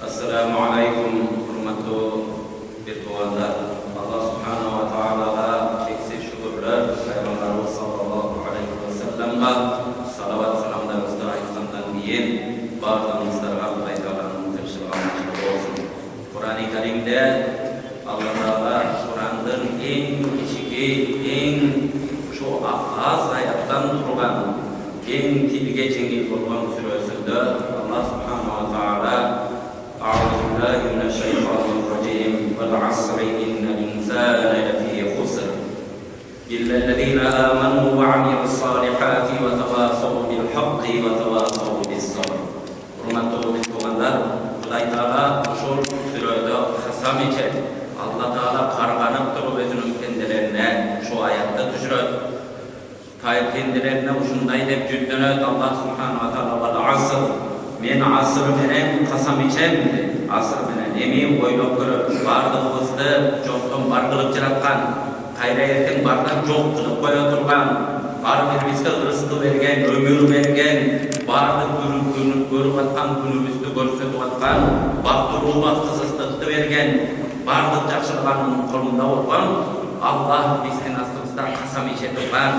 Assalamualaikum warahmatullahi wabarakatuh. Allah Subhanahu wa taala çeksek şükürler Peygamberimiz sallallahu aleyhi ve sellem'e salavat selamlar usta айтқандан diyen barlarımızda Kur'an-ı Kerim'de Allah Teala Kur'an'ın en en şu turgan, en tilge بالله من الشيطان الرجيم والعصر إن الإنسان لفي خسر إلا الذين آمنوا وعملوا الصالحات وتواصوا بالحق وتواصوا بالصبر hurmatli bittuğanlar Xudoy taolo ushul surada qasam ichadi alloh taolo qarg'anib turib o'zining pendilarini shu oyatda tushiradi pendilarini shunday deb yuzlanadi alloh subhanava taolo val asr men Asr bilan qasam ichaman asr bilan emin o'ylab ko'rib bardlig'imizni jo'qdan bar qilib jiratgan qayda erkin bardan jo'q qilib qo'ya turgan har birimizga rizq bergan umr bergan barliq ko'rayotgan kunimizni ko'rsatayotgan baxtli qizisliqni bergan barliq yaxshilig'ini qo'lida bo'lgan alloh bizni astimizdan qasam icha turgan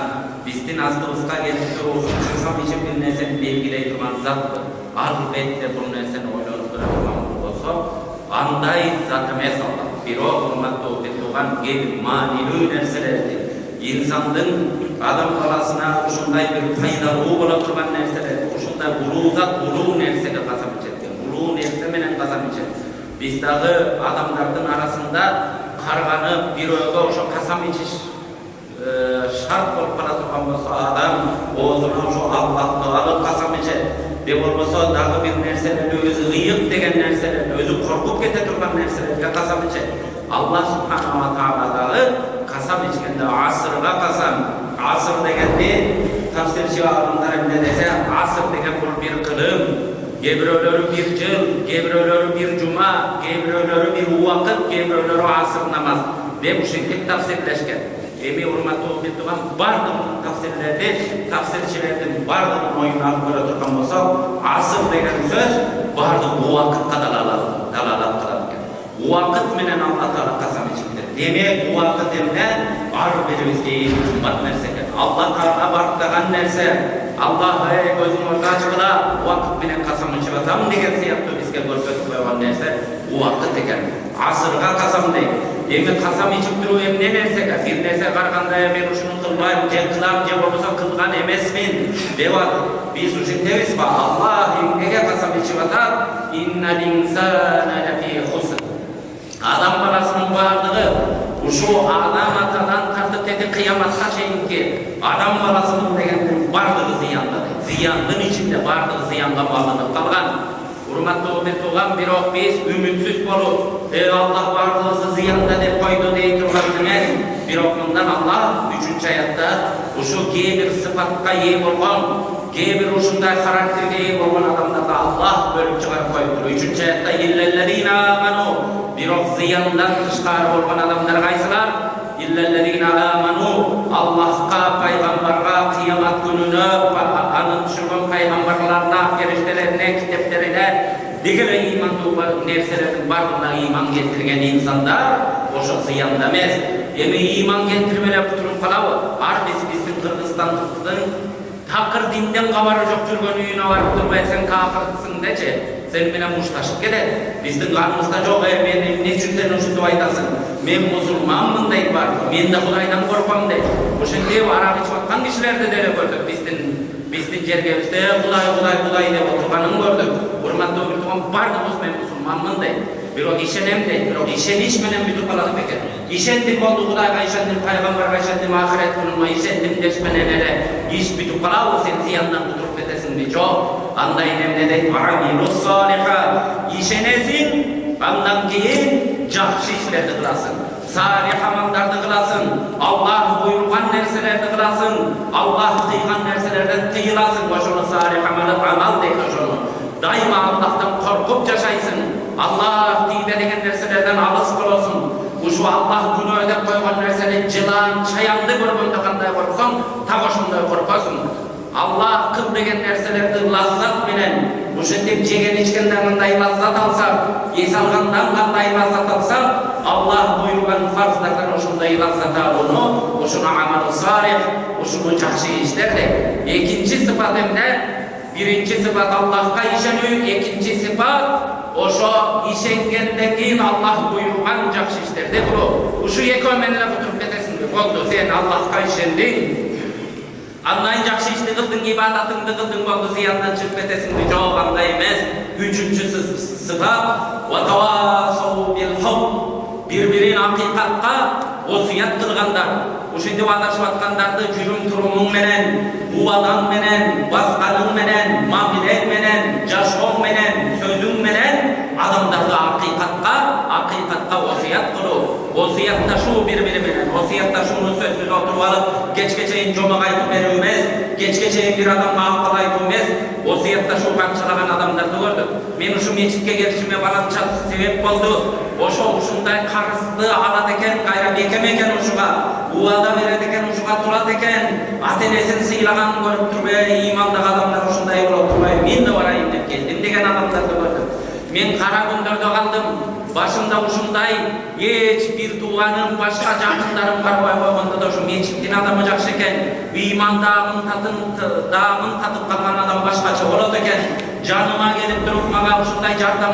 bizni astimizga kelib turib qasam ichib bir narsani belgilay turgan zotdir albatta bu narsani o'ylanib turadigan bo'lsa qanday zot emas alloh biroq hurmatli o'qituvgan ma'nili narsalarni insonning odam bolasina shunday bir foydali bo'lib turgan narsalar shunday ulug'zat ulug' narsaga qasam ichadi ulug' narsa bilan qasam ichadi bizdagi odamlarning orasida qarg'anib birovga o'sha qasam ichish shart bo'lib qala turgan bo'lsa odam o'zini shu allohni olib qasam ichadi deb bo'lmasa dag'i bir narsalarni o'zi g'iyiq degan narsalarni o'zi qo'rqib keta turgan narsalarga qasam ichadi alloh subhanava taolodagi qasam ichganda asrga qasam asr deganda tafsirchi olimlar nima desa asr degan bu bir qilim gebrovlari bir yil gebrovlari bir juma gebrovlari bir vaqt gebrovlari asr namoz deb shunday tafsirlashgan endi hurmatli o'qituvchilar barliq tafsirlarda tafsirchilardan barliq o'yini olib ko'ra turgan bo'lsak asr degan so'z barliq vaqtga dalolat dalolat qiladi ekan vaqt bilan alloh taolo qasam ichibdi demak bu vaqt endi har birimizga eng qimmat narsa ekan alloh taolo barqagan narsa alloh ey ko'zing ochqila vaqt bilan qasam ichibasan degan siyatda bizga ko'rsatib qo'ygan narsa vaqt ekan asrga qasam deydi эми касам ичип туруп эмне нерсеге бир нерсе караганда мен ушуну кылбайм же кылам же болбосо кылган эмесмин деп атат биз ушинтебизби аллах эмнеге касам ичип атат адам баласынын баардыгы ушу адам атадан тартып тети кыяматка чейинки адам баласынын деген баардыгы зыянда зыяндын ичинде баардыгы зыянга багынып калган hurmatli o'qituvgan biroq biz umidsiz bo'lib ey alloh barlig'imizni ziyonda deb qo'ydi dey turgan biroq bundan alloh uchinchi oyatda o'sha bir sifatga ega bo'lgan bir ushunday xarakterga ega bo'lgan odamlarga alloh bo'lib chiqarib qo'yib uchinchi oyatda illallazina amanu. Biroq ziyondan tashqari bo'lgan odamlar qaysilar? Illallazina amanu allohga payg'ambarga qiyomat kunini ani tushirgan payg'ambarlarga farishtalarga kitoblarga degilar iymon narsalarning barlig'iga iymon keltirgan insonlar o'sha ziyonda emas endi iymon keltirmalab turib qolavi har biz bizning qirg'izistonlikning taqir dindan xabari yo'q yurgan uyine borib turmay sen менен мушташып келет биздин каныбызда жок э мен эмне үчүн сен ушинтип айтасың мен мусулманмын дейт баары мен да кудайдан коркпом дейт ушинтип арак ичип аткан кишилерди деле көрдүк биздин биздин жергебизде кудай кудай кудай деп отурганын көрдүк урматтуу бир тууган баардыгыбыз мен мусулманмын дейт бирок ишенем дейт бирок ишениш менен бүтүп калат бекер ишендим болду кудайга ишендим пайгамбарга ишендим ахирет күнүнө ишендим деш менен эле иш бүтүп калабы сен зыяндан кутулып kunimga ishondim desh bilan ele ish bitib qoladi sen ziyondan quturib ketasan deydi yo'q anday nemne deydi ishonasing andan keyin yaxshi ishlarni qilasan salih amallarni qilasan alloh buyurgan narsalarni qilasan alloh qilgan narsalardan tiyilasan o'shani salih amal amal deydi o'shani doimo allohdan qo'rqib yashaysan alloh deydi degan narsalardan olis bo'lasan shu alloh kuni o'ylab qo'ygan narsani jilan chayonni ko'rganda qanday qo'rqsang tag'a shunday qo'rqasan alloh qil degan narsalarni lazzat bilan ошентип жеген ичкенде кандай лаззат алсак эс алгандан кандай лаззат алсак аллах буйруган фарздардан ошондой лаззат алууну ушуну амалы салих ушуну жакшы иштер деп экинчи сыпат эмне биринчи сыпат аллахка ишенүү экинчи сыпат ошо ишенгенден кийин аллах буйруган жакшы иштерди кылуу ушу экөө менен эле отуруп кетесиңби болду сен аллахка ишендиң андан жакшы ишти кылдың ибадатыңды кылдың болду зыяндан чыгып кетесиңби жок андай эмес үчүнчү сыпат бири бирин акыйкатка осуят кылгандар ушинтип адашып аткандарды жүрүм турумуң менен убадаң менен басканың менен мамилең менен жашооң менен сөзүң менен адамдарды акыйкатка осуят кылуу осуятташуу бири бири менен осуятташууну сөзсүз отуруп алып кечке чейин жомок айтып берүү эмес кечке чейин бир адамга акыл айтуу эмес осуятташуу камчылаган адамдарды көрдүк мен ушу мечитке келишиме баланча себеп болду ошо ушундай карызды алат экен кайра бекем убада берет экен ушуга турат экен ата энесин сыйлаганын көрүп туруп э ыймандагы адамдар ушундай боло турбайбы мен да барайын деп келдим деген адамдарды башымда ушундай эч бир тууганым башка жакындарым карабай койгондо да ушу мечиттин адамы жакшы экен ыймандагын татын дагын татып калган адам башкача болот экен жаныма келип туруп мага ушундай жардам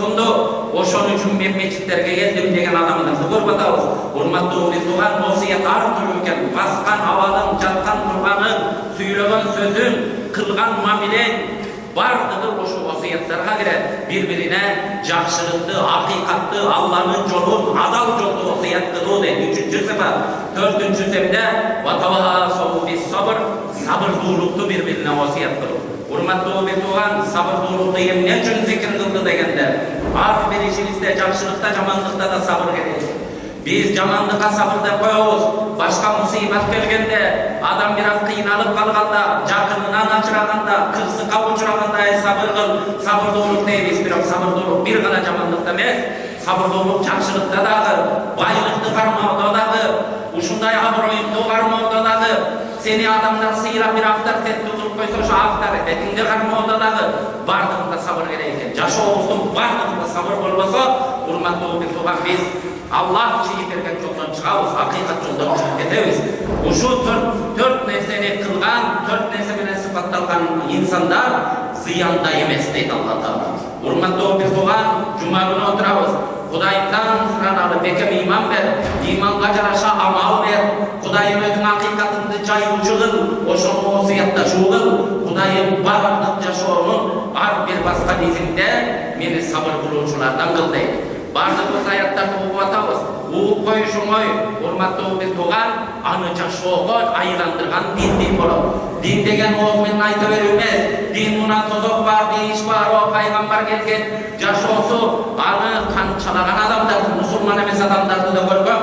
сунду ошон үчүн мен мечиттерге келдим деген адамдарды көрүп атабыз урматтуу бир тууган осуят ар түрдүү экен баскан абалың жаткан турганың сүйлөгөн сөзүң кылган мамилең баардыгы ошол осуяттарга кирет бири бирине жакшылыкты акыйкатты алланын жолун адал жолду осуят кылуу дейт үчүнчү сыпат төртүнчүсү эмне сабырдуулукту бири бирине осуят кылуу урматтуу бир тууган сабырдуулукту эмне үчүн зикир кылды дегенде ар бир ишибизде жакшылыкта жамандыкта да сабыр керек биз жамандыкка сабыр деп коебуз башка мусибат келгенде адам бир аз кыйналып сабырдуулук дейбиз бирок сабырдуулук бир гана жамандыкта эмес сабырдуулук жакшылыкта дагы байлыкты кармоодо дагы ушундай аброюңду кармоодо дагы сени адамдар сыйлап бир авторитеттүү кылып койсо ошо авторитетиңди кармоодо дагы баардыгында сабыр керек экен жашообуздун баардыгында сабыр болбосо урматтуу бир тууган биз аллах чыйып берген жолдон чыгабыз акыйкат жолдон чыгып кетебиз ушу төрт нерсени кылган төрт нерсе менен сыпатталган инсандар зыянда эмес дейт алла таала урматтуу бир тууган жума күнү отурабыз кудайымдан сураналы бекем ыйман бер ыйманга жараша амал бер кудайым өзүң акыйкатыңды жайуучу кыл ошону осуятташуу кыл кудайым баардык жашоонун ар бир баскан изинде мени сабыр кылуучулардан кыл дейт баардыгыбыз аяттарды угуп атабыз коюш оңой урматтуу бир тууган аны жашоого айландырган дин дин болот дин деген ооз менен айта берүү дин мына тозок бар дейиш бар о пайгамбар келген. Жашоосу аны канчалаган адамдарды мусулман эмес адамдарды да көргөм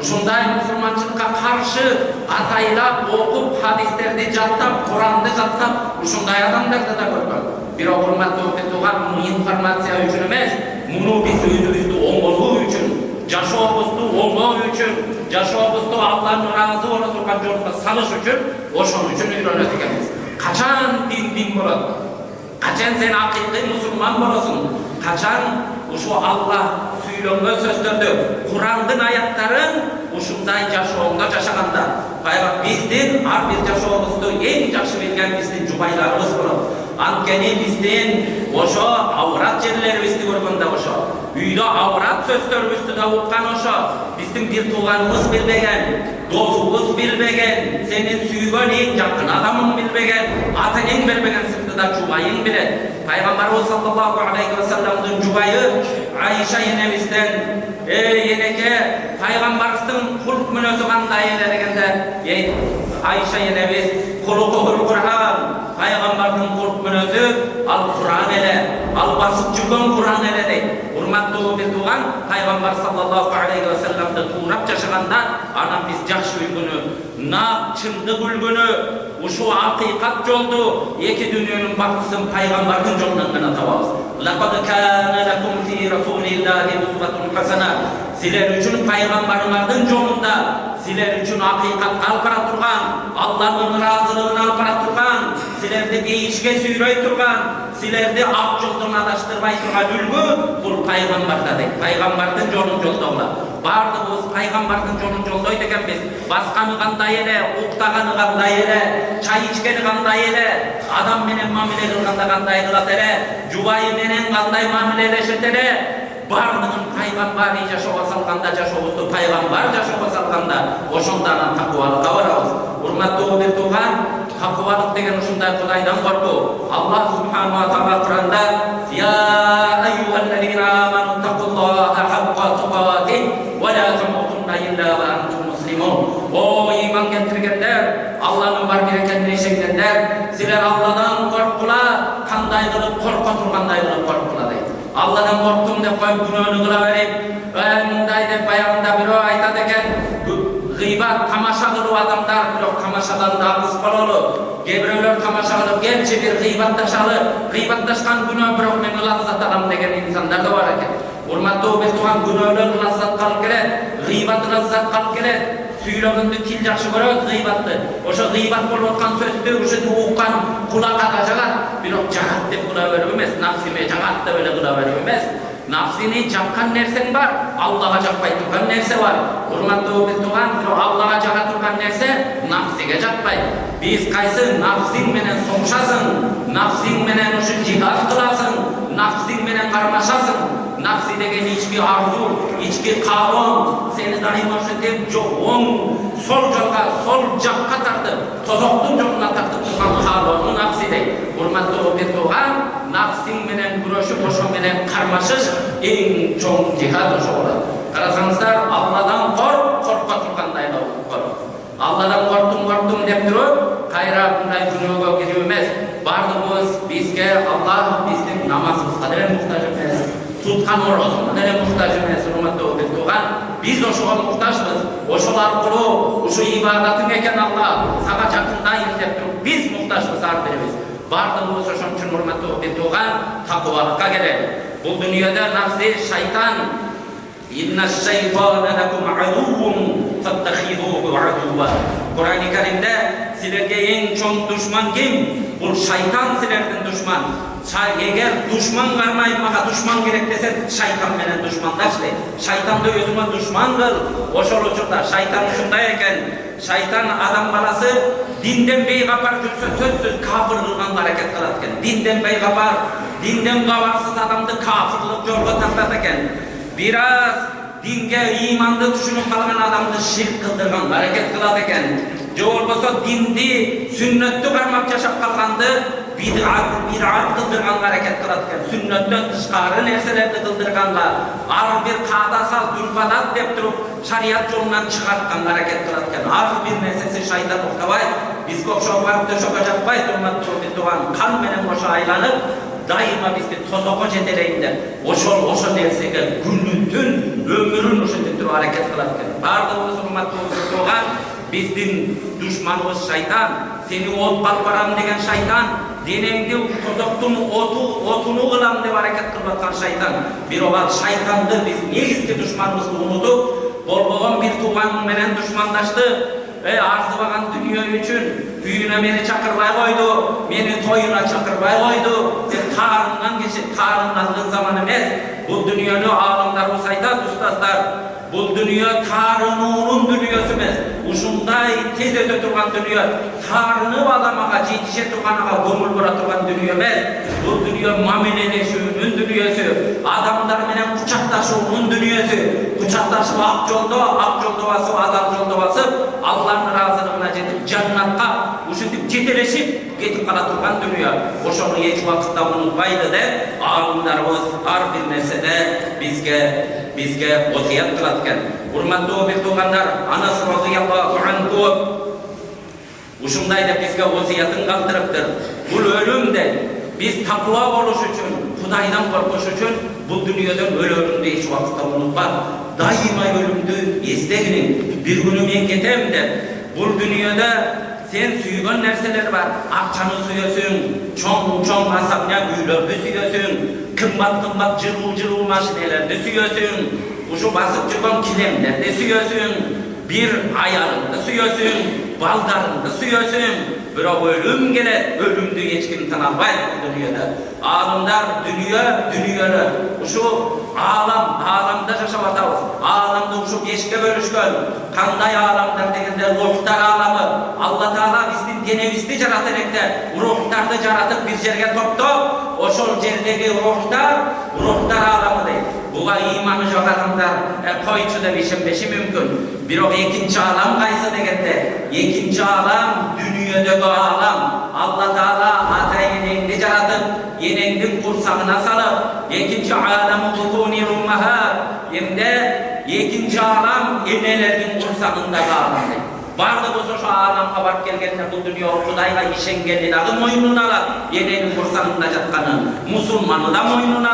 ушундай мусулманчылыкка каршы атайлап окуп хадистерди жаттап куранды жаттап ушундай адамдарды да көргөм бирок урматтуу муну информация үчүн эмес муну биз өзүбүздү оңолуу үчүн жашообузду оңдоо үчүн жашообузду алланын ыраазы боло турган жолго салыш үчүн ошон үчүн үйрөнөт экенбиз качан дин дин болот качан сен акыйкый мусулман болосуң качан ушу алла сүйлөнгөн сөздөрдү курандын аяттарын ушундай жашооңдо жашаганда баягы биздин ар бир жашообузду эң жакшы билген биздин жубайларыбыз болот анткени биздин ошо аврат жерлерибизди көргөндө ошо үйдө аврат сөздөрүбүздү да уккан ошо биздин бир тууганыбыз билбеген досубуз билбеген сенин сүйгөн эң жакын адамың билбеген ата энең бербеген сырды да жубайың билет пайгамбарыбыз саллаллаху алейхи вассаламдын жубайы айша энебизден эй энеке пайгамбарыбыздын кулк мүнөзү кандай эле дегенде айша энебиз кулукул куран пайгамбардын кулк мүнөзү ал куран эле ал басып жүргөн куран эле дейт урматтуу бир тууган пайгамбар саллаллаху алейхи вассаламды туурап жашаганда анан биз жакшы үлгүнү нак чындык үлгүнү ушул акыйкат жолду эки дүйнөнүн бактысын пайгамбардын жолунан гана табабыз силер үчүн пайгамбарыңардын жолунда силер үчүн акыйкатка алып бара турган алланын ыраазылыгына алып бара турган силерди дейишке сүйрөй турган силерди ак жолдон адаштырбай турган үлгү бул пайгамбарда дейт пайгамбардын жолун жолдогула баардыгыбыз пайгамбардын жолун жолдойт экенбиз басканы кандай эле уктаганы кандай эле чай ичкени кандай эле адам менен мамиле кылганда кандай кылат эле жубайы менен кандай мамилелешет эле баардыгын пайгамбар жашоого салганда жашообузду пайгамбар жашоого салганда ошондо анан такыбалыкка барабыз урматтуу бир тууган такыбалык деген ушундай кудайдан коркуу аллах субханала таала куранда о ыйман келтиргендер алланын бар бир экенине ишенгендер силер алладан корккула кандай кылып корко тургандай кылып корккула дейт алладан корктум деп коюп күнөөнү кыла берип мындай деп баягында бирөө айтат экен гыйбат тамаша кылуу адамдар бирок тамашадан да алыс бололу кээ бирөөлөр тамаша кылып келчи бир гыйбатташалы гыйбатташкан күнөө бирок мен ылаззат алам деген инсандар да бар экен урматтуу бир тууган күнөөлөр ылаззатка алып келет гыйбат ылаззатка алып келет сүйлөгөндү тил жакшы көрөт гыйбатты ошо гыйбат болуп аткан сөздү ушинтип уккан кулакка да жагат бирок жагат деп кыла берип эмес нафсиме жагат деп эле кыла берип эмес нафсини жаккан нерсең бар аллага жакпай турган нерсе бар урматтуу бир тууган бирок аллага жага турган нерсе нафсиге жакпайт биз кайсы нафсиң менен согушасың нафсиң менен ушу жихад кыласың нафсиң менен кармашасың нафси деген ички арзу ички каалоо сени дайыма ушинтип оң сол жолго сол жакка тартып тозоктун жолуна тартып каалоону нафси дейт урматтуу бир тууган нафсиң менен күрөшүп ошо менен кармашыш эң чоң жихад ошо болот карасаңыздар алладан корк корко тургандай корк алладан корктум корктум деп туруп кайра мындай күнөөгө кирип эмес баардыгыбыз бизге аллах туткан орозуна деле муктаж эмес урматтуу бир тууган биз ошого муктажбыз ошол аркылуу ушу ибадатың экен алла сага жакындайын деп туруп биз муктажбыз ар бирибиз баардыгыбыз ошон үчүн урматтуу бир тууган такыбалыкка келели бул дүйнөдө нафси шайтан. Каримде силерге эң чоң душман ким? Бул шайтан силердин душман. Эгер душман кармай мага душман керек десе, шайтан менен душмандаш дейт. Шайтанды өзүңө душман кыл. Ошол учурда шайтан ушундай экен. Шайтан адам баласы динден бейгапар жүрсө сөзсүз кафир кылганга аракет кылат экен. Динден бейгапар, динден кабарсыз адамды кафирлык жолго тартат экен. Бираз динге ыйманды түшүнүп калган адамды ширк кылдырганга аракет кылат экен же болбосо динди сүннөттү кармап жашап калганды бидат бидат кылдырганга аракет кылат экен сүннөттөн тышкары нерселерди кылдырганга ар бир каада салт үрп адат деп туруп шарият жолунан чыгартканга аракет кылат экен ар бир нерсеси шайтан уктабайт бизге окшоп барып төшөккө жатпайт урматтуу тууган кан менен кошо айланып дайыма бизди тозокко жетелейин деп ошол ошо нерсеге күнү түн өмүрүн ушинтип туруп аракет кылат экен баардыгыбыз урматтуу тууган биздин душманыбыз шайтан сени отко алып барам деген шайтан денеңди тозоктун оту отуну кылам деп аракет кылып аткан шайтан бирок ал шайтанды биз негизги душманыбызды унутуп болбогон бир тууганың менен душмандашты арзыбаган дүнүйө үчүн үйүнө мени чакырбай койду мени тоюна чакырбай койду деп таарынган киши таарынгандын заманы эмес бул дүнүйөнү аалымдарыбыз айтат устаздар бул дүнүйө таарынуунун дүнүйөсү эмес ушундай тез өтө турган дүнүйө таарынып адам ага жетише турган ага көңүл бура турган дүнүйө эмес бул дүнүйө мамилелешүүнүн дүнүйөсү адамдар менен кучакташуунун дүнүйөсү кучакташып ак жолдо ак жолдо басып адал жолдо басып алланын ыраазылыгына жетип жаннатка ушинтип жетелешип кетип кала турган дүнүйө ошону эч убакытта унутпайлы деп аалымдарыбыз ар бир нерседе бизге бизге осуят кылат экен урматтуу бир туугандар анас разияллаху анху ушундай деп бизге осуятын калтырыптыр бул өлүм дейт биз такыба болуш үчүн кудайдан коркуш үчүн бул дүнүйөдөн өлөрүңдү эч убакытта унутпа дайыма өлүмдү эстегиниң бир күнү мен кетем деп бул дүнүйөдө Sen suygan nerseler var. Akçanı suyasın, çoğun çoğun masakya güylördü suyasın, kımbat kımbat cırıl cırıl maşinelerde suyasın, uşu basıp çıkan kilemlerde suyasın, bir ayarında suyasın, baldarında suyasın, бирок өлүм келет өлүмдү эч ким бул дүйнөдө аалымдар дүнүйө дүнүйөнү ушу аалам ааламда жашап атабыз ааламды ушу бешке бөлүшкөн кандай ааламдар дегенде рухтар ааламы алла таала биздин денебизди жарата электе рухтарды жаратып бир жерге топтоп ошол жердеги рухтар рухтар ааламы дейт буга ыйманы жок адамдар койчу деп ишенбеши мүмкүн бирок экинчи аалам кайсы дегенде экинчи аалам дүнүйөдөгү аалам алла таала ата энеңди жаратып энеңдин курсагына салып экинчи эмне экинчи аалам энелердин курсагындагы аалам дейт баардыгыбыз ошо ааламга барып келгенде бул дүйнө кудайга ишенгени дагы мойнуна алат эненин курсагында жатканын мусулманы да мойнуна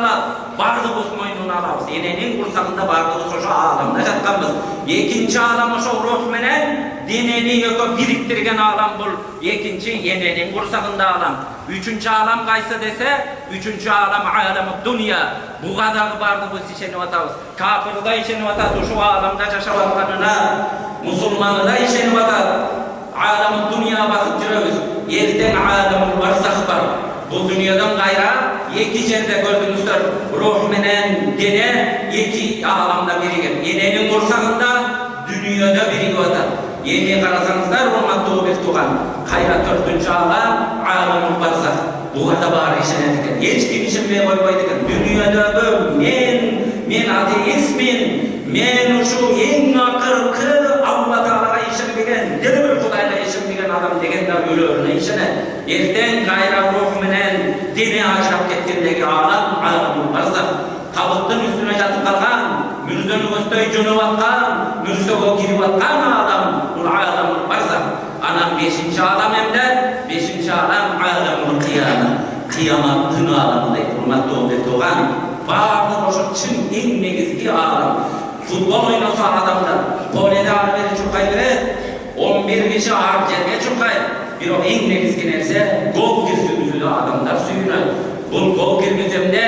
алат баардыгыбыз мойнуна алабыз эненин курсагында баардыгыбыз ошо ааламда жатканбыз экинчи аалам ошо рух менен денени экөө бириктирген аалам бул экинчи эненин курсагында аалам үчүнчү аалам кайсы десе үчүнчү аалам аламы дунья буга дагы баардыгыбыз ишенип атабыз кафир да ишенип атат ушул ааламда жашап атканына мусулманы да ишенип атат аламы дунья басып жүрөбүз эртең аламул барзах бар бул дүйнөдөн кайра эки дене эки ааламда биригет эненин курсагында дүнүйөдө биригип атат эми карасаңыздар урматтуу бир тууган кайра төртүнчү аалам аламул барзах буга да баары ишенет экен эч ким ишенбей койбойт экен дүйнөдөгү мен мен атеистмин мен ушу эң акыркы алла таалага ишенбеген дел бир кудайга ишенбеген адам деген да өлөрүнө ишенет эртең кайра рух менен дене ажырап аламул барзах табыттын үстүнө жатып калган мүрзөнү көздөй жөнөп аткан мүрзөгө кирип аткан аалам бул аламул барзах анан бешинчи аалам эмне бешинчи аалам аламул кыяма кыяматтын ааламы дейт урматтуу бир тууган баардык ошо чын эң негизги аалам футбол ойносо адамдар поледе ары бери чуркай берет он бир киши ар жерге чуркайт бирок эң негизги нерсе гол киргизүүгө адамдар сүйүнөт бул гол киргиземде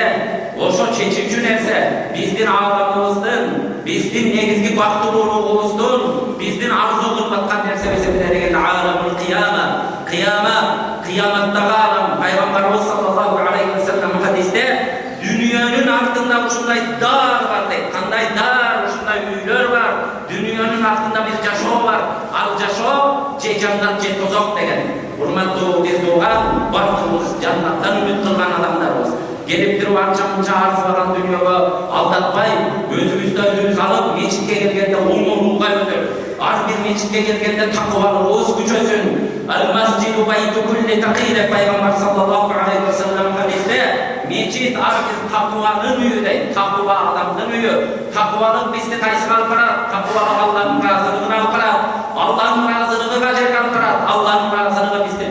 биздин ааламыбыздын биздин негизги бактылуулугубуздун биздин арзу кылып аткан нерсебиз эмне дегенде аламул кыяма кыяма кыяматтагы аалам пайгамбарыбыз саллаллаху алейхи вассалам хадисте дүнүйөнүн артында ушундай дар бар дейт кандай дар ушундай үйлөр бар дүнүйөнүн артында бир жашоо бар ал жашоо же жаннат же тозок деген урматтуу бир тууган баардыгыбыз жаннаттан үмүт кылган адамдарбыз келип туруп анча мынча арзыбаган дүйнөгө алдатпай өзүбүздү өзүбүз алып мечитке келгенде оңолууга өтөп ар бир мечитке келгенде такыбалыгыбыз күчөсүн деп пайгамбар саллаллаху алейхи вассалам хадисте мечит ар бир такыбанын үйү дейт такыба адамдын үйү такыбалык бизди кайсыга алып барат такыбалык алланын ыраазылыгына алып барат алланын ыраазылыгы кажерге алып барат алланын ыраазылыгы бизди түбөлүктүү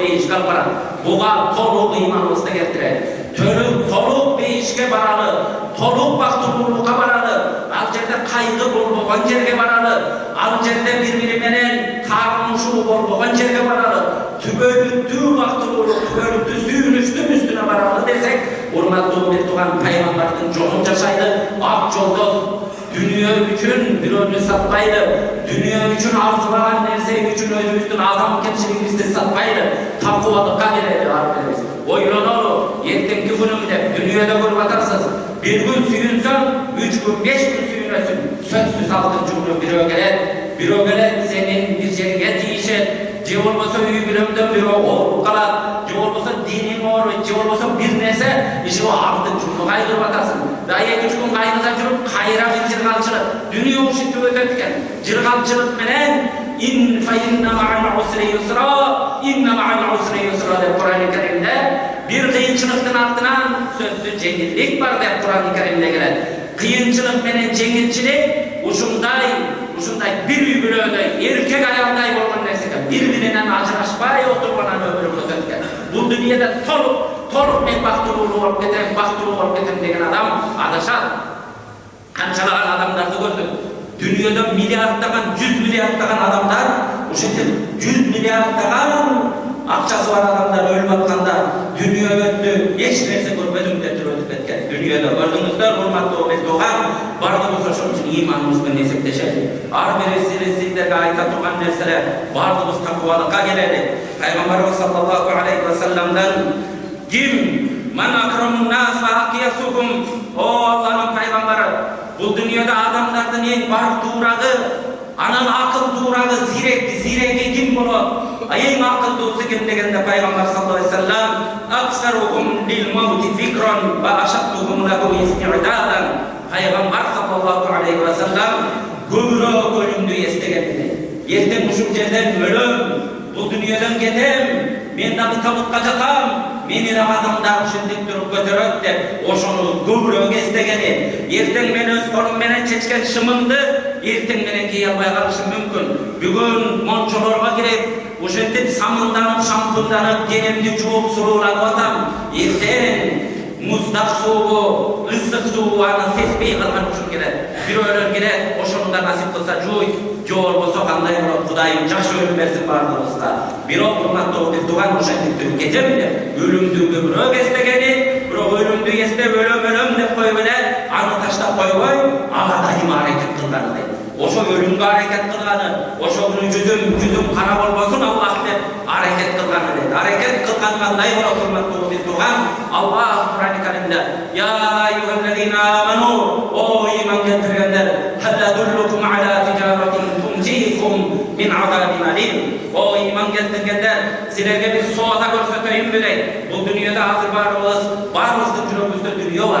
бактылуулук бейишке алып барат буга толук ыйманыбызды келтирет толук бейишке баралы толук бактылуулукка баралы ал жерде кайгы болбогон жерге баралы ал жерде бири бири менен таарынышуу болбогон жерге баралы түбөлүктүү бактылуулук түбөлүктүү сүйүнүчтүн үстүнө баралы десек урматтуу бир тууган пайгамбардын жолун жашайлы ак жолдо дүнүйө үчүн бирөөнү сатпайлы дүнүйө үчүн арзубаган нерсе үчүн өзүбүздүн адамгерчилигибизди сатпайлы такубалыкка келели ар бирибиз ойлонолу эртеңки күнүм деп дүнүйөдө көрүп атасыз бир күн сүйүнсөң үч күн беш күн сүйүнөсүң сөзсүз алтынчы күнү бирөө келет бирөө келет сенин бир жериңе тийишет же болбосо үй бүлөңдөн бирөө ооруп калат же болбосо диниң ооруйт же болбосо бир нерсе иши артыңчы күнү кайгырып атасың да эки үч күн кайгыда жүрүп кайра бир жыргалчылык дүнүйө ушинтип өтөт экен жыргалчылык менен деп курани каримде бир кыйынчылыктын артынан сөзсүз жеңилдик бар деп курани каримде келет кыйынчылык менен жеңилчилик ушундай ушундай бир үй бүлөдөй эркек аялдай болгон нерсе экен бири биринен ажырашпай отурган өмүрүн өтөт экен бул дүнүйөдө толук толук мен бактылуу болуп кетем бактылуу болуп кетем деген адам адашат канчалаган адамдарды көрдүк дүнүйөдө миллиарддаган жүз миллиарддаган адамдар ушинтип жүз миллиарддаган акчасы бар адамдар өлүп атканда дүнүйө өттү эч нерсе көрбөдүм бир тууган баардыгыбыз ошол үчүн ыйманыбыз менен эсептешели ар бирибиз сиздерге айта турган нерселер баардыгыбыз такыбалыкка келели пайгамбарыбыз саллаллаху алейхи вассаламдан ким ман нас о алланын пайгамбары бул дүйнөдө адамдардын эң бактуурагы анан акылдуурагы зиректи зиреги ким болот эң акылдуусу ким дегенде пайгамбар саллаллаху алейхи вассалам пайгамбар саллаллаху алейхи вассалам көбүрөөк өлүмдү эстеген эртең ушул жерден өлөм бул дүйнөдөн кетем мен дагы табытка жатам. Мени дагы адамдар ушинтип туруп көтөрөт деп ошону көбүрөөк эстегени эртең мен өз колум менен чечкен шымымды эртең менен кие албай калышым мүмкүн бүгүн мончолорго кирип ушинтип самынданып шампунданып денемди жууп сулууланып атам эртең муздак суубу ысык суубу аны сезбей калган ушун келет бирөөлөр келет ошону да насип кылса жууйт же болбосо кандай болот кудайым жакшы өлүм берсин баардыгыбызга бирок урматтуу бир тууган ошентип туруп кетем деп өлүмдү көбүрөөк эстегени бирок өлүмдү эстеп өлөм өлөм деп коюп эле аны таштап койбой ага дайыма аракет кылганы дейт ошо өлүмгө аракет кылганы ошо күнү жүзүм жүзүм кара болбосун аллах деп аракет кылганы дейт аракет кылган кандай болот урматтуу бир тууган аллах курани каримде sizlerge bir soğata görsöteyim bile, bu dünyada hazır barımız, barımızın cürümüzde dünya var.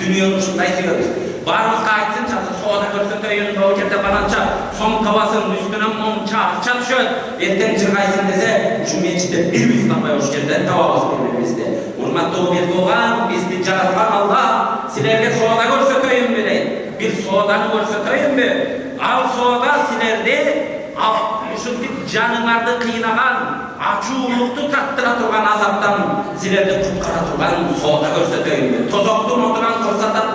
Dünyanın uçunda istiyoruz. Barımızga aitsin çatı, soğata görsöteyim, rokette balança, son kavasın üstüne mum çağır çatışıyor. Erten çırgaysın dese, şu mecliste bir biz tapaya hoş geldin, tavamız birbirimizde. Urmatlı o bir doğan, bizdi caratlar Allah, sizlerge soğata görsöteyim bile, bir soğadanı görsöteyim mi? Al soğada silerde, al, şu canılarda kıynagan, ачуулукту тартыра турган азаптан силерди куткара турган соода көрсөтөйүнбү тозоктун отунан курсатат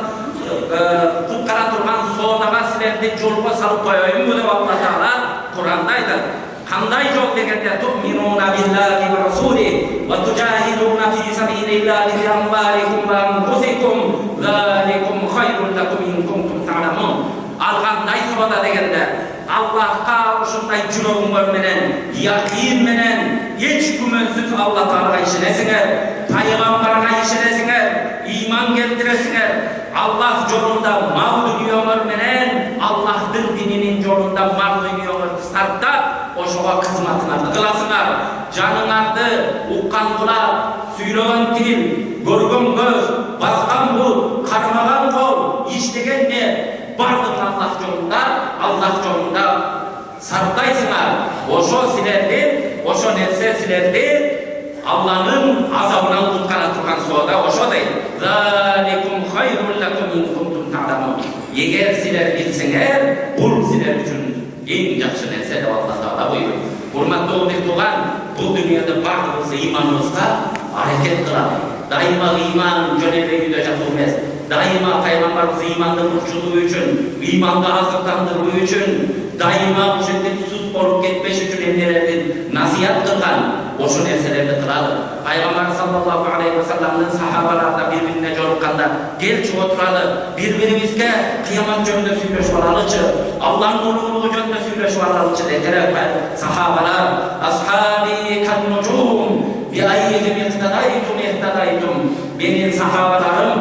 куткара турган соодага силерди жолго салып коеюнбу деп алла таала куранда айтат кандай жол дегенде туминуна биллахи ва расули ва тужахидуна фи сабилиллахи би амваликум ва анфусикум заликум хайрун лакум ин кунтум та'ламун ал кандай соода дегенде аллахка ушундай жүрөгүңөр менен якин менен эч күмөнсүз алла таалага ишенесиңер пайгамбарга ишенесиңер ыйман келтиресиңер аллах жолунда мал дүнүйөңөр менен аллахтын дининин жолунда мал дүнүйөңөрдү сарптап ошого кызматыңарды кыласыңар жаныңарды уккан кулак сүйлөгөн тил көргөн көз баскан бут кармаган кол иштеген не бардығын аллах жолында аллах жолында сарптайсыңар ошо силерди ошо нерсе силерди алланын азабынан куткара турган соода ошо дейт эгер силер билсеңер бул силер үчүн эң жакшы нерсе деп алла таала буйруйт урматтуу бир тууган бул дүйнөдө баардыгыбыз ыйманыбызга аракет кылалы дайыма ыйман жөн эле үйдө жатуу эмес дайыма пайгамбарыбыз ыйманды бурчулуу үчүн ыйманды азыктандыруу үчүн дайыма ушинтип сус болуп кетпеш үчүн эмнелерди насыят кылган ошол нерселерди кылалы пайгамбар саллаллаху алейхи вассаламдын сахабалары да бири бирине жолукканда келчи отуралы бири бирибизге кыямат жөнүндө сүйлөшүп алалычы алланын улуулугу жөнүндө сүйлөшүп алалычы дедилер сахабалар асхаби каннужум биайихим ихтадайтум ихтадайтум менин сахабаларым жылдыздар сыяктуу дейт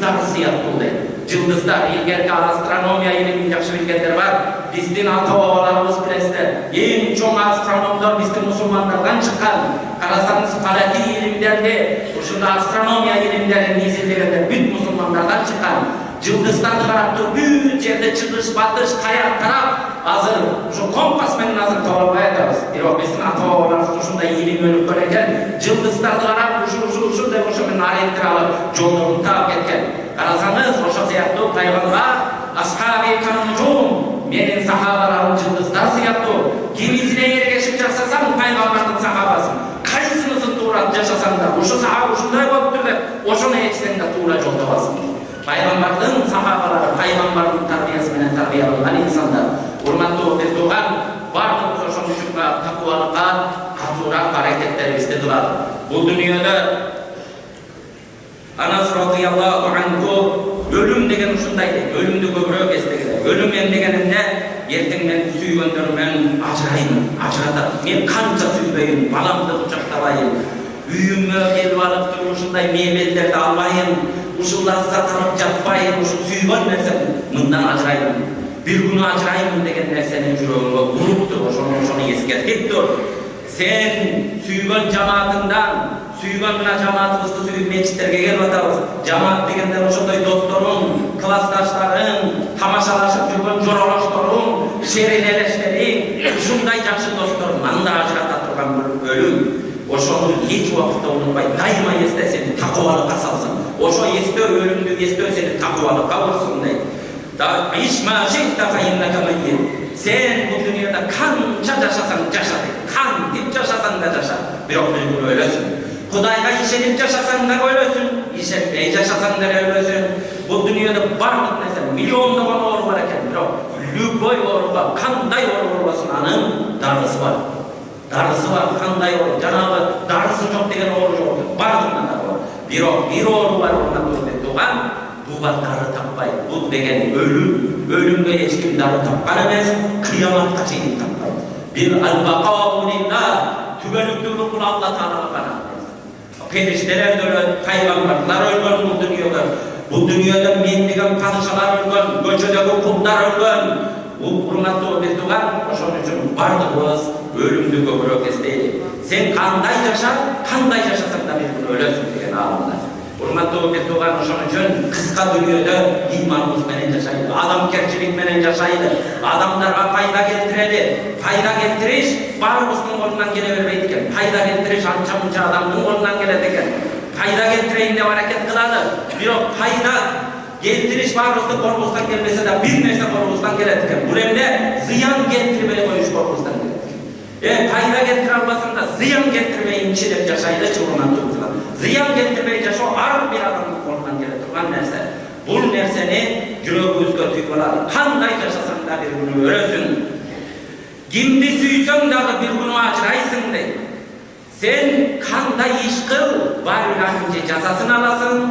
bizga hissiyat qildi Yıldızlar, ilgerki astronomiya ilmini yakşırıkenler var. Bizdin ata oğalarımız bilesler. En çok astronomlar bizde musulmanlardan çıkan. Karasanız karaki ilimlerde, uşunda astronomiya ilimlerinin izlediğinde büyük musulmanlardan çıkan. Yıldızdan karaktı, büyük yerde çıkış, batış, kayak, taraf. Hazır, şu kompas menin hazır tavlamaya tarız. Yok, bizden ata oğalarımız uşunda ilim önüp böyleken. Yıldızdan karaktı, ушул деп ошо менен ориентир алып жолдорун таап кеткен карасаңыз ошол сыяктуу пайгамбар асхаби канужум менин сахабаларым жылдыздар сыяктуу кимисине эргешип жашасаң пайгамбардын сахабасын кайсынысын туура жашасаң да ушу сахаба ушундай болуптур деп ошону ээрчисең да туура жол табасың пайгамбардын сахабалары пайгамбардын тарбиясы менен тарбияланган инсандар урматтуу бир тууган баардыгыбыз ошон үчүн такубалыкка катуураак аракеттерибизди кылалы бул дүйнөдө анас радиаллаху анху өлүм деген ушундай дейт өлүмдү көбүрөөк эстегиле өлүм эмнеген эмне эртең мен сүйгөндөрүм менен ажырайм ажыратат мен канча сүйбөйүн баламды кучактабайын үйүмө келип алып туруп ушундай мебелдерди албайын ушул лаззат жатпайын ушу сүйгөн нерсем мындан ажырайм бир күнү ажыраймын деген нерсени жүрөгүңө уруп тур ошону ошону эскертип тур сен сүйгөн жамаатыңдан сүйгөн мына жамаатыбызды сүйүп мечиттерге келип атабыз жамаат дегенде ошондой досторуң классташтарың тамашалашып жүргөн жоролошторуң элештериң ушундай жакшы досторунан да ажырата турган бир өлүм ошону эч убакытта унутпай дайыма эсте сени такыбалыкка салсын ошо эстөө өлүмдү эстөө сени такыбалыкка урсун дейт өлөсүң ишенбей жашасаң деле өлөсүң бул дүйнөдө баардык нерсе миллиондогон оору бар любой ооруга кандай оору болбосун анын дарысы бар дарысы бар кандай оору жанагы дарысы жок деген оору жок баардыгына дары бар оору бар буга дары таппайт бул деген өлүм өлүмгө эч ким дары тапкан эмес кыяматка чейин таппайт бир түгөнүктүүлүк бул алла таалага гана периштелер де өлөт пайгамбарлар өлгөн бул дүйнөгө бул дүйнөдө мен деген падышалар өлгөн көчөдөгү кулдар өлгөн урматтуу бир тууган ошон үчүн баардыгыбыз өлүмдү көбүрөөк эстейли сен кандай жаша кандай жашасаң да күнү өлөсүң деген аалымда тууган ошон үчүн кыска дүйнөдө ыйманыбыз менен жашайлы адамгерчилик менен жашайлы адамдарга пайда келтирели пайда келтириш баарыбыздын колунан келе бербейт экен пайда келтириш анча мынча адамдын колунан келет экен пайда келтирейин деп аракет кылалы бирок пайда келтириш баарыбыздын колубуздан келбесе да бир нерсе колубуздан келет экен бул эмне зыян келтирбей колубуздан келет экен э пайда албасаң да зыян келтирбейинчи зыян келтирбей жашоо ар бир адамдын колунан келе турган нерсе бул нерсени жүрөгүбүзгө түйүп алалы кандай жашасаң да бир күнү өлөсүң кимди сүйсөң дагы бир күнү ажырайсың дейт сен кандай иш кыл баарын же жазасын аласың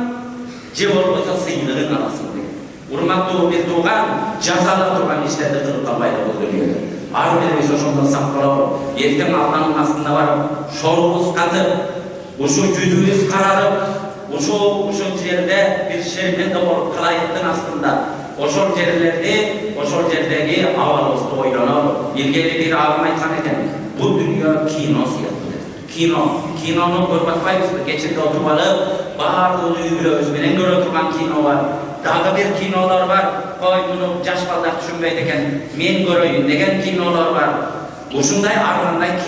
же болбосо сыйлыгын аласың дейт урматтуу бир тууган жазала турган иштерди кылып калбайлы бул дүйнөдө ар бирибиз ошондон сак бололу эртең алланын астында барып шорубуз катып ушу жүзүбүз карарып ушул ушул жерде бир шерменде болуп калайыктын астында ошол жерлерди ошол жердеги абалыбызды ойлонолу илгери бир аалым айткан экен бул дүйнө кино сыяктуу деп кино кинону көрүп атпайбызбы кечинде отуруп алып баардыгыбыз үй бүлөбүз менен көрө турган кино бар дагы бир кинолор бар кой муну жаш балдар түшүнбөйт экен мен көрөйүн деген кинолор бар ушундай ар кандай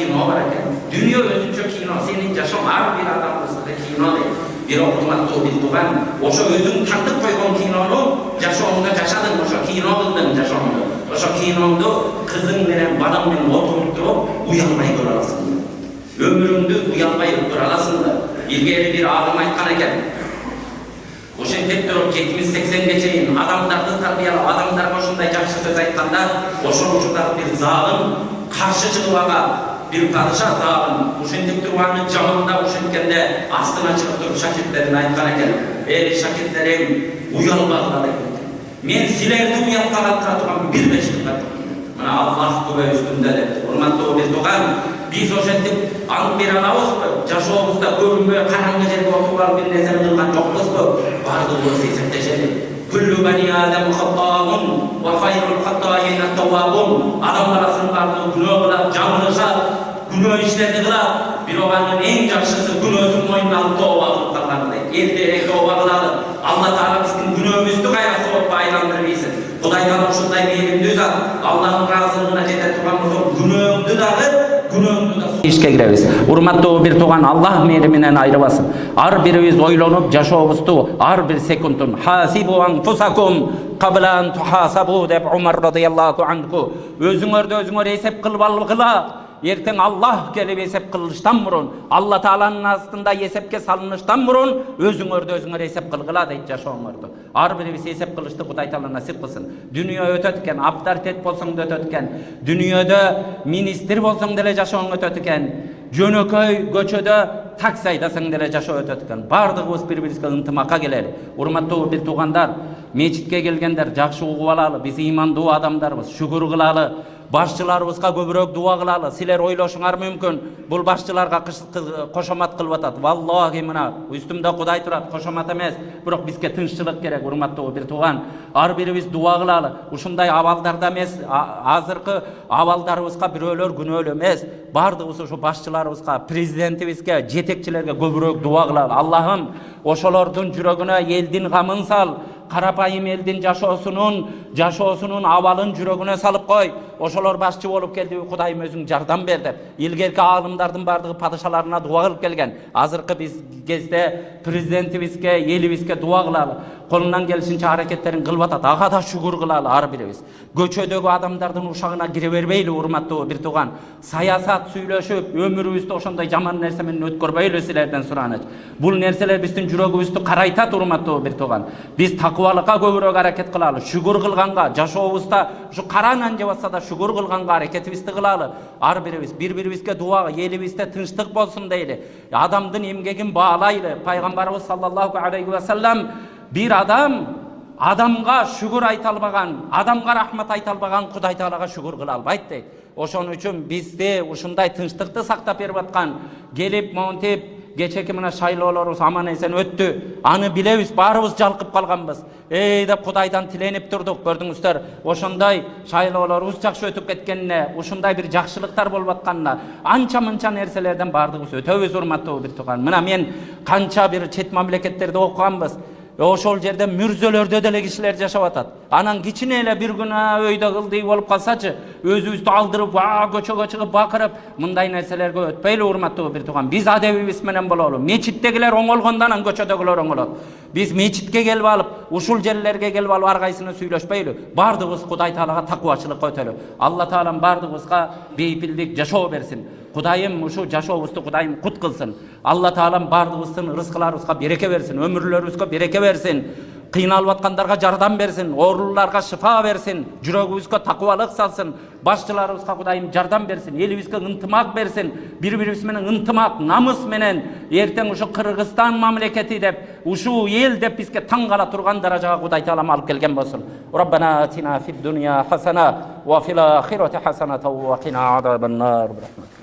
экен дүнүйө өзүнчө кино сенин жашооң ар бир адамдыкы кино дейт бирок урматтуу бир тууган ошо өзүң тартып койгон кинону жашооңдо жашадың ошо кино кылдың жашооңду ошо киноңду кызың менен балаң менен отуруп туруп уялбай көрө аласың өмүрүңдү уялбай өткөрө аласыңбы илгери бир аалым айткан экен ошентип туруп жетимиш сексенге чейин адамдарды тарбиялап адамдарга ушундай жакшы сөз айтканда ошол учурдагы бир падыша залым ушинтип туруп аны жамандап ушинткенде астына туруп шакирттерине айткан экен эй шакирттерим уялбагыла деген экен мен силерди уялтка калтыра турган бир бешикка мына аллах үстүндө депти урматтуу бир тууган биз ошентип ант бере алабызбы жашообузда көрүнбөй караңгы жерге отуруп алып бир нерсени кылган жокпузбу баардыгыбыз эсептешели күллү бани адам хатаун ва хайрул хатаин аттавабун адам баласынын баардыгы күнөө кылат жаңылышат күнөө иштерди кылат бирок анын эң жакшысы күнөөсүн мойнуна алып тооба кылып калганы эртерээк тооба кылалы алла таала биздин күнөөбүздү кайра соопко айландырбыйсың кудай таала ушундай мээримдүү зат алланын ыраазылыгына жете турган болсо күнөөңдү дагы ишке киребиз урматтуу бир тууган аллах мээриминен айрыбасын ар бирибиз ойлонуп жашообузду ар бир секундун хасибу анфусакум кабла тухасабу деп умар радиаллаху анху өзүңөрдү өзүңөр эсеп кылып алгыла ертең аллах келіп есеп қылыштан бұрын алла тағаланың астында есепке салыныштан бұрын өзіңөрдү өзүңөр есеп кылгыла дейт жашооңорду ар бирибиз есеп кылышты кудай таала насип кылсын дүнүйө өтөт экен авторитет болсоң да өтөт экен министр болсоң деле жашооң өтөт экен жөнөкөй көчөдө такси айдасаң деле жашоо өтөт экен баардыгыбыз бири бирибизге ынтымакка келели урматтуу бир туугандар мечитке келгендер жакшы угуп алалы биз ыймандуу адамдарбыз шүгүр кылалы башчыларыбызга көбүрөөк дуа кылалы. Силер ойлошуңар мүмкүн. Бул башчыларга кошомат кылып атат. Валлахи мына үстүмдө кудай турат. Кошомат эмес. Бирок бизге тынччылык керек урматтуу бир тууган ар бирибиз дуа кылалы. Ушундай абалдарда эмес. Азыркы абалдарыбызга бирөөлөр күнөөлүү эмес. Баардыгыбыз ушу башчыларыбызга президентибизге жетекчилерге көбүрөөк дуа кылалы. Аллахым ошолордун жүрөгүнө элдин камын сал. Карапайым элдин жашоосунун жашоосунун абалын жүрөгүнө салып кой. Ошолор башчы болуп келдиби кудайым өзүң жардам бер деп. Илгерки аалымдардын баардыгы падышаларына дуа кылып келген. Азыркы биз кезде президентибизге элибизге дуа кылалы колунан келишинче аракеттерин кылып атат ага да шүгүр кылалы ар бирибиз. Көчөдөгү адамдардын ушагына кире бербейли урматтуу бир тууган. Саясат сүйлөшүп өмүрүбүздү ошондой жаман нерсе менен өткөрбөйлү силерден суранычы бул нерселер биздин жүрөгүбүздү карайтат урматтуу бир тууган. Биз такыбалыкка көбүрөөк аракет кылалы шүгүр кылганга жашообузда ушу кара нан жеп атса да шүгүр кылганга аракетибизди кылалы ар бирибиз бири бирибизге дуа элибизде тынчтык болсун дейли адамдын эмгегин баалайлы пайгамбарыбыз саллаллаху алейхи вассалам бир адам адамга шүгүр айта албаган адамга рахмат айта албаган кудай таалага шүгүр кыла албайт дейт ошон үчүн бизди ушундай тынчтыкты сактап берип аткан келип монтип кечээки мына шайлоолорубуз аман эсен өттү. Аны билебиз баарыбыз жалкып калганбыз. Эй деп кудайдан тиленип турдук көрдүңүздөр. Ошондой шайлоолорубуз жакшы өтүп кеткенине ушундай бир жакшылыктар болуп атканына анча мынча нерселерден баардыгыбыз өтөбүз урматтуу бир тууган. Мына мен канча бир чет мамлекеттерде окуганбыз. Ошол жерде мүрзөлөрдө деле кишилер жашап атат анан кичине эле бир күнөө өйдө кылдый болуп калсачы өзүбүздү алдырып көчөгө чыгып бакырып мындай нерселерге өтпөйлү урматтуу бир тууган биз адебибиз менен бололу мечиттегилер оңолгондо анан көчөдөгүлөр оңолот биз мечитке келип алып ушул жерлерге келип алып ар кайсыны сүйлөшпөйлү баардыгыбыз кудай таалага такыбачылыкка өтөлү алла таалам баардыгыбызга бейпилдик жашоо берсин кудайым ушу жашообузду кудайым кут кылсын алла таалам баардыгыбыздын рызкыларыбызга береке берсин өмүрлөрүбүзгө береке берсин кыйналып аткандарга жардам берсин оорулууларга шыфа берсин жүрөгүбүзгө такыбалык салсын башчыларыбызга кудайым жардам берсин элибизге ынтымак берсин бири бирибиз менен ынтымак намыс менен эртең ушу кыргызстан мамлекети деп ушул эл деп бизге таң кала турган даражага кудай таалам алып келген болсун ربنا اتنا في الدنيا حسنه وفي الاخره حسنه وقنا عذاب النار برحمتك